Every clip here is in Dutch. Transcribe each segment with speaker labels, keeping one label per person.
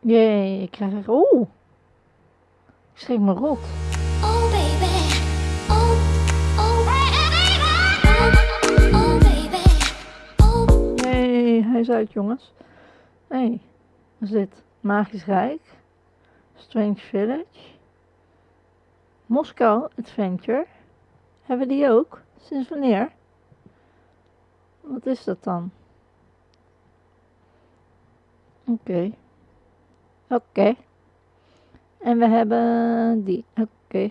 Speaker 1: Jee, ik krijg er... Oeh. Ik schrik me rot.
Speaker 2: Oh baby, oh, oh baby, oh, baby.
Speaker 1: Jee, hij is uit jongens. Hé, hey, wat is dit? Magisch Rijk. Strange Village. Moskou Adventure. Hebben we die ook? Sinds wanneer? Wat is dat dan? Oké. Oké. En we hebben die. Oké.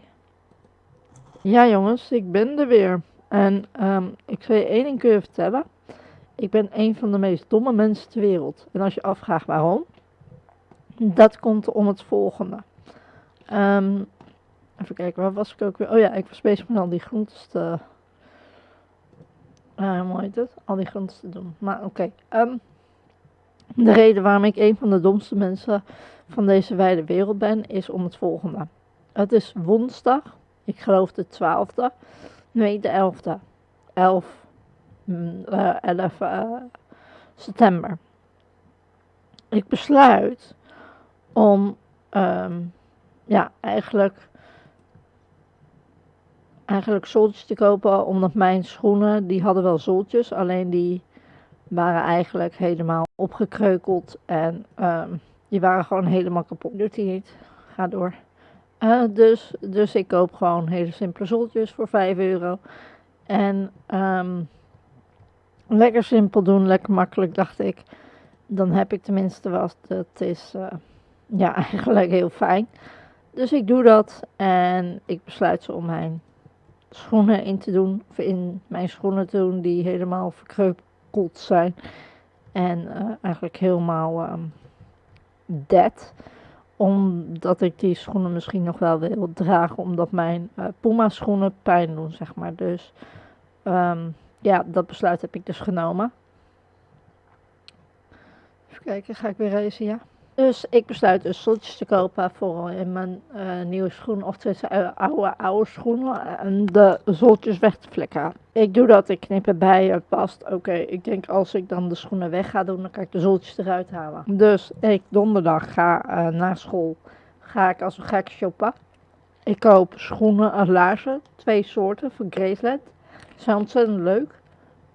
Speaker 1: Ja jongens, ik ben er weer. En ehm, ik zal je één ding kunnen vertellen. Ik ben een van de meest domme mensen ter wereld. En als je afvraagt waarom, dat komt om het volgende. Ehm, even kijken, waar was ik ook weer? Oh ja, ik was bezig met al die groentes te... Uh, hoe heet het? Al die groentes te doen. Maar oké. ehm, de reden waarom ik een van de domste mensen van deze wijde wereld ben, is om het volgende. Het is woensdag, ik geloof de 12e, nee de 11e. 11, mm, eh, 11 eh, september. Ik besluit om, ehm, ja, eigenlijk, eigenlijk zooltjes te kopen, omdat mijn schoenen, die hadden wel zooltjes, alleen die waren eigenlijk helemaal opgekreukeld en ehm, die waren gewoon helemaal kapot. Doet hij niet. Ga door. Eh, dus, dus ik koop gewoon hele simpele zoltjes voor 5 euro. En ehm, lekker simpel doen, lekker makkelijk, dacht ik. Dan heb ik tenminste wat. Dat is eh, ja, eigenlijk heel fijn. Dus ik doe dat en ik besluit ze om mijn schoenen in te doen. Of in mijn schoenen te doen die helemaal verkreukeld zijn. En eh, eigenlijk helemaal ehm, dead. Omdat ik die schoenen misschien nog wel wil dragen. Omdat mijn eh, Puma schoenen pijn doen, zeg maar. Dus ehm, ja, dat besluit heb ik dus genomen. Even kijken, ga ik weer racen, ja. Dus ik besluit dus te kopen voor in mijn eh, nieuwe schoenen. Of tenminste uh, oude, oude schoenen. En de zoltjes weg te flikkeren. Ik doe dat, ik knip erbij, het past. Oké, ik denk als ik dan de schoenen weg ga doen, dan kan ik de zoltjes eruit halen. Dus ik donderdag ga naar school. Ga ik als een gek shoppen. Ik koop schoenen en laarzen. Twee soorten van Graceland. Zijn ontzettend leuk.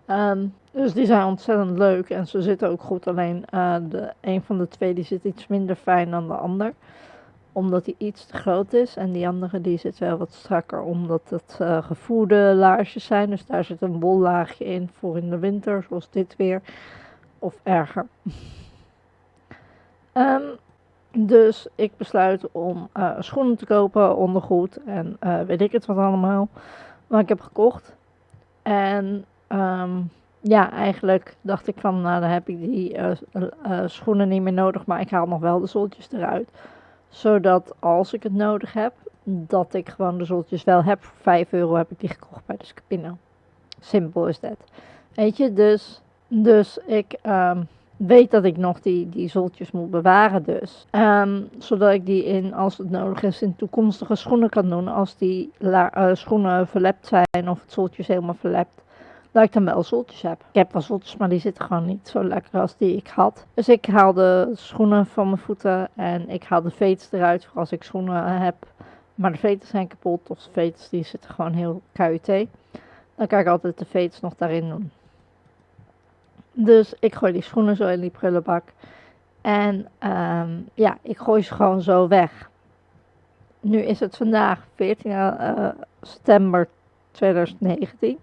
Speaker 1: Um, dus die zijn ontzettend leuk en ze zitten ook goed. Alleen uh, de, een van de twee die zit iets minder fijn dan de ander. Omdat die iets te groot is. En die andere die zit wel wat strakker. Omdat het uh, gevoerde laarsjes zijn. Dus daar zit een bollaagje in voor in de winter. Zoals dit weer. Of erger. um, dus ik besluit om uh, schoenen te kopen. Ondergoed. En weet ik het wat allemaal. Wat ik heb gekocht. En... Um, ja, eigenlijk dacht ik van, nou dan heb ik die uh, uh, schoenen niet meer nodig, maar ik haal nog wel de zoltjes eruit. Zodat als ik het nodig heb, dat ik gewoon de zoltjes wel heb. Voor 5 euro heb ik die gekocht bij de Scapino. Simpel is dat. Weet je, dus, dus ik um, weet dat ik nog die, die zoltjes moet bewaren dus. Um, zodat ik die in, als het nodig is, in toekomstige schoenen kan doen. Als die schoenen verlept zijn of het zoltje helemaal verlept dat ik dan wel zoltjes heb. Ik heb wel zoltjes, maar die zitten gewoon niet zo lekker als die ik had. Dus ik haal de schoenen van mijn voeten en ik haal de veters eruit voor als ik schoenen heb. Maar de veters zijn kapot of de veters die zitten gewoon heel KUT. Dan kan ik altijd de veters nog daarin doen. Dus ik gooi die schoenen zo in die prullenbak. En um, ja, ik gooi ze gewoon zo weg. Nu is het vandaag 14 uh, september 2019.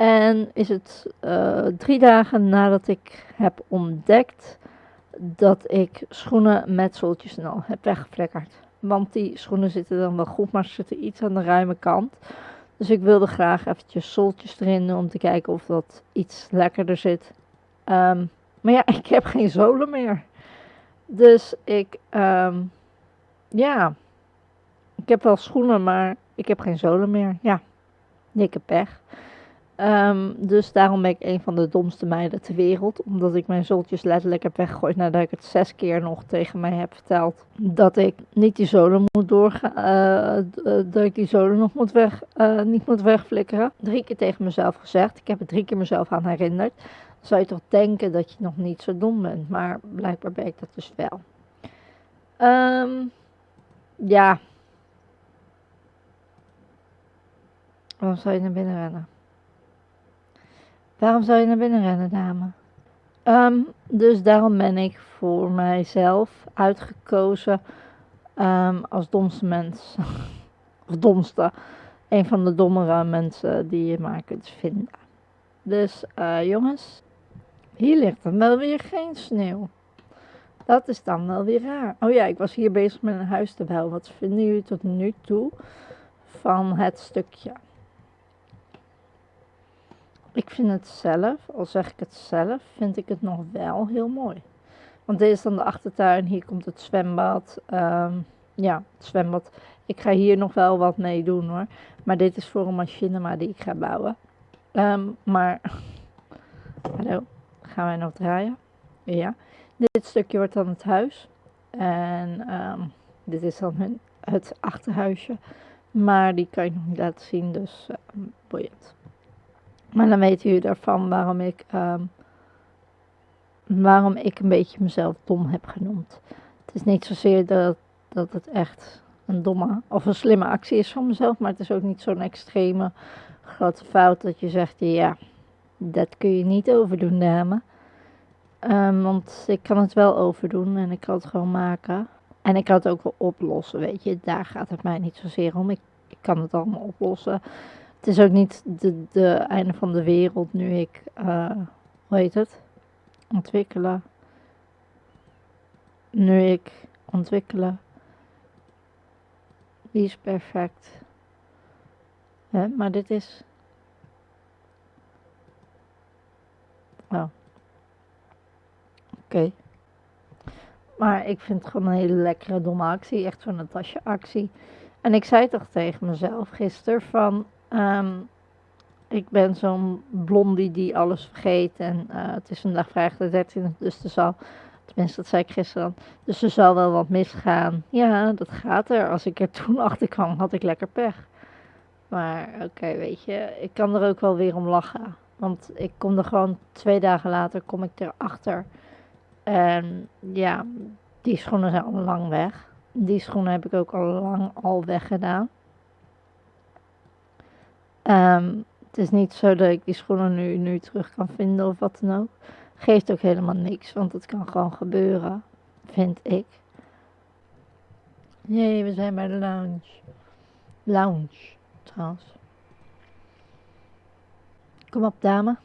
Speaker 1: En is het uh, drie dagen nadat ik heb ontdekt dat ik schoenen met zooltjes en al heb weggeflekkerd. Want die schoenen zitten dan wel goed, maar ze zitten iets aan de ruime kant. Dus ik wilde graag eventjes zooltjes erin om te kijken of dat iets lekkerder zit. Um, maar ja, ik heb geen zolen meer. Dus ik, um, ja, ik heb wel schoenen, maar ik heb geen zolen meer. Ja, dikke pech. Um, dus daarom ben ik een van de domste meiden ter wereld. Omdat ik mijn zoltjes letterlijk heb weggegooid nadat ik het zes keer nog tegen mij heb verteld. Dat ik niet die zolen moet doorgaan. Uh, dat ik die zolen nog moet weg, uh, niet moet wegflikkeren. Drie keer tegen mezelf gezegd. Ik heb het drie keer mezelf aan herinnerd. Zou je toch denken dat je nog niet zo dom bent. Maar blijkbaar ben ik dat dus wel. Ehm, ja. Waarom zou je naar binnen rennen? Waarom zou je naar binnen rennen, dame? Ehm, dus daarom ben ik voor mijzelf uitgekozen ehm, als domste mens. of domste. Een van de dommere mensen die je maar kunt vinden. Dus eh, jongens, hier ligt dan wel weer geen sneeuw. Dat is dan wel weer raar. Oh ja, ik was hier bezig met een huis te bouwen. Wat vinden jullie tot nu toe van het stukje? Ik vind het zelf, al zeg ik het zelf, vind ik het nog wel heel mooi. Want dit is dan de achtertuin, hier komt het zwembad. Ehm, ja, het zwembad. Ik ga hier nog wel wat mee doen hoor. Maar dit is voor een machinima die ik ga bouwen. Ehm, maar, hallo, gaan wij nog draaien? Ja. Dit stukje wordt dan het huis. En ehm, dit is dan hun, het achterhuisje. Maar die kan ik nog niet laten zien, dus boeiend. Maar dan weet u ervan waarom ik, ehm, waarom ik een beetje mezelf dom heb genoemd. Het is niet zozeer dat, dat het echt een domme of een slimme actie is van mezelf, maar het is ook niet zo'n extreme grote fout dat je zegt, ja, dat kun je niet overdoen, dame. Um, want ik kan het wel overdoen en ik kan het gewoon maken. En ik kan het ook wel oplossen, weet je. Daar gaat het mij niet zozeer om. Ik kan het allemaal oplossen. Het is ook niet de, de einde van de wereld nu ik, uh, hoe heet het? Ontwikkelen. Nu ik ontwikkelen. Die is perfect. Hè? Maar dit is. Oh. Oké. Maar ik vind het gewoon een hele lekkere domme actie. Echt zo'n Natasja actie. En ik zei toch tegen mezelf gisteren van... Um, ik ben zo'n blondie die alles vergeet. En uh, het is vandaag vrijdag de 13e, dus er zal... Tenminste, dat zei ik gisteren. Dus er zal wel wat misgaan. Ja, dat gaat er. Als ik er toen achter kwam, had ik lekker pech. Maar oké, weet je, ik kan er ook wel weer om lachen. Want ik kom er gewoon twee dagen later, kom ik erachter en ja, die schoenen zijn al lang weg. Die schoenen heb ik ook al lang al weggedaan. Um, het is niet zo dat ik die schoenen nu, nu terug kan vinden of wat dan ook. Geeft ook helemaal niks, want het kan gewoon gebeuren, vind ik. Nee, we zijn bij de lounge. Lounge, trouwens. Kom op, dame.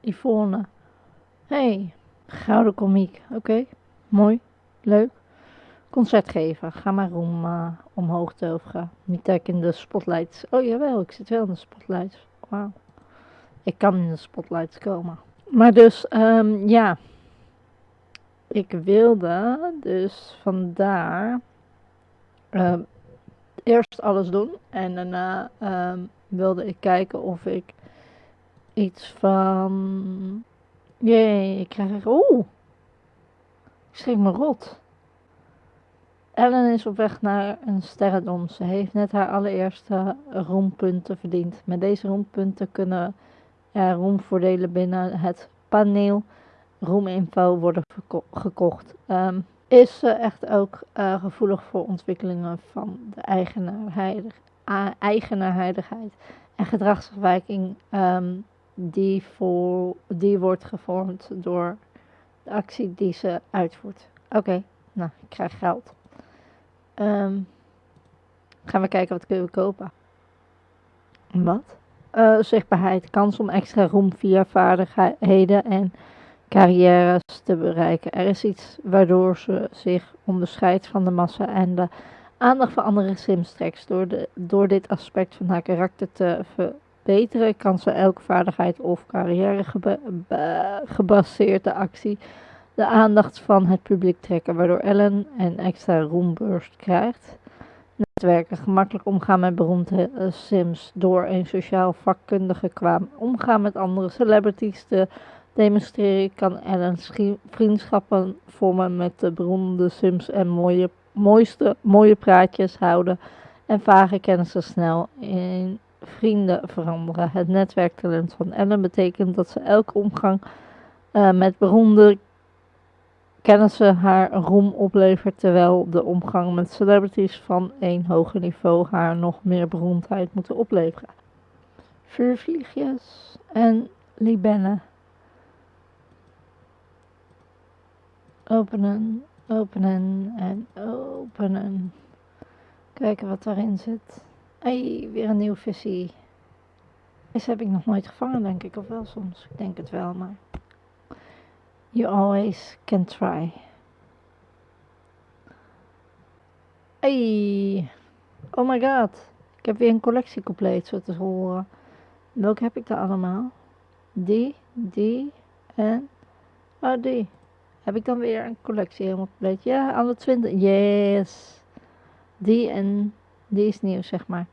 Speaker 1: Yvonne. Hey. Gouden komiek. Oké, mooi, leuk. Concert geven. Ga maar om, uh, omhoog toveren. Niet dat ik in de spotlights. Oh jawel, ik zit wel in de spotlights. Wauw. Ik kan in de spotlights komen. Maar dus, um, ja. Ik wilde dus vandaar uh, eerst alles doen. En daarna um, wilde ik kijken of ik iets van Jee, ik krijg. Oeh! Ik schrik me rot. Ellen is op weg naar een sterrendom. Ze heeft net haar allereerste roempunten verdiend. Met deze roempunten kunnen er roemvoordelen binnen het paneel roeminfo worden gekocht. Um, is ze echt ook uh, gevoelig voor ontwikkelingen van de eigenaardigheid en gedragsafwijking um, die, voor, die wordt gevormd door de actie die ze uitvoert. Oké, nou, ik krijg geld. Um, gaan we kijken wat kunnen we kopen. Wat? Uh, zichtbaarheid, kans om extra roem via vaardigheden en carrières te bereiken. Er is iets waardoor ze zich onderscheidt van de massa en de aandacht van andere sims trekt. Door, de, door dit aspect van haar karakter te ver, Betere kan ze elke vaardigheid of carrière gebaseerde actie de aandacht van het publiek trekken, waardoor Ellen een extra roemburst krijgt. Netwerken gemakkelijk omgaan met beroemde uh, sims door een sociaal vakkundige kwam omgaan met andere celebrities te demonstreren, kan Ellen vriendschappen vormen met de beroemde sims en mooie, mooiste, mooie praatjes houden en vage kennissen snel in vrienden veranderen. Het netwerktalent van Ellen betekent dat ze elke omgang uh, met beroemde kennissen haar roem oplevert terwijl de omgang met celebrities van een hoger niveau haar nog meer beroemdheid moeten opleveren. Vuurvliegjes en libellen. Openen, openen en openen. Kijken wat daarin zit. Hey, weer een nieuw visie. Deze heb ik nog nooit gevangen, denk ik. Of wel soms. Ik denk het wel, maar... You always can try. Hey. Oh my god. Ik heb weer een collectie compleet, zo te horen. Welke heb ik daar allemaal? Die, die en... Oh, die. Heb ik dan weer een collectie helemaal compleet? Ja, alle 20. Yes. Die en die is nieuw, zeg maar.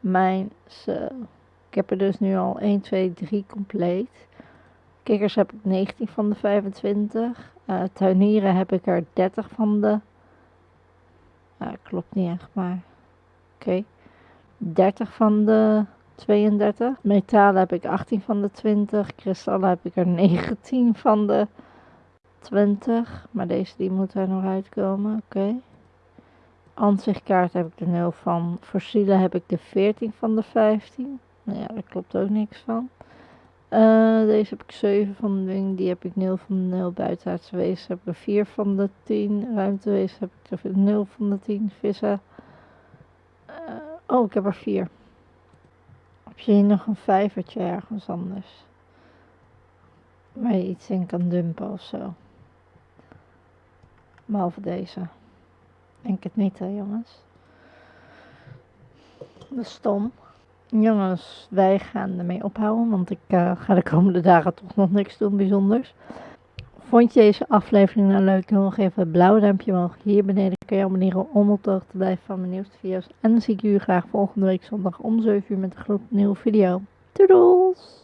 Speaker 1: Mijn, zo. Ik heb er dus nu al 1, 2, 3 compleet. Kikkers heb ik 19 van de 25. Uh, tuinieren heb ik er 30 van de... Uh, klopt niet echt, maar... Oké. Okay. 30 van de 32. Metalen heb ik 18 van de 20. Kristallen heb ik er 19 van de 20. Maar deze die moet er nog uitkomen. Oké. Okay. Heb ik er 0 van. Fossielen heb ik de 14 van de 15. Nou ja, daar klopt ook niks van. Uh, deze heb ik 7 van de ding. Die heb ik 0 van de 0. Buitenaardse wezen heb ik er 4 van de 10. Ruimtewezen heb ik er 0 van de 10. Vissen. Uh, oh, ik heb er 4. Heb je hier nog een vijvertje ergens anders? Waar je iets in kan dumpen of zo. Behalve deze. Denk het niet hè jongens. Dat is stom. Jongens, wij gaan ermee ophouden, want ik uh, ga de komende dagen toch nog niks doen bijzonders. Vond je deze aflevering nou leuk? Dan nog even een blauw duimpje omhoog. Hier beneden kun je abonneren om op de hoogte te blijven van mijn nieuwste video's. En dan zie ik jullie graag volgende week zondag om 7 uur met een nieuwe video. Doedels!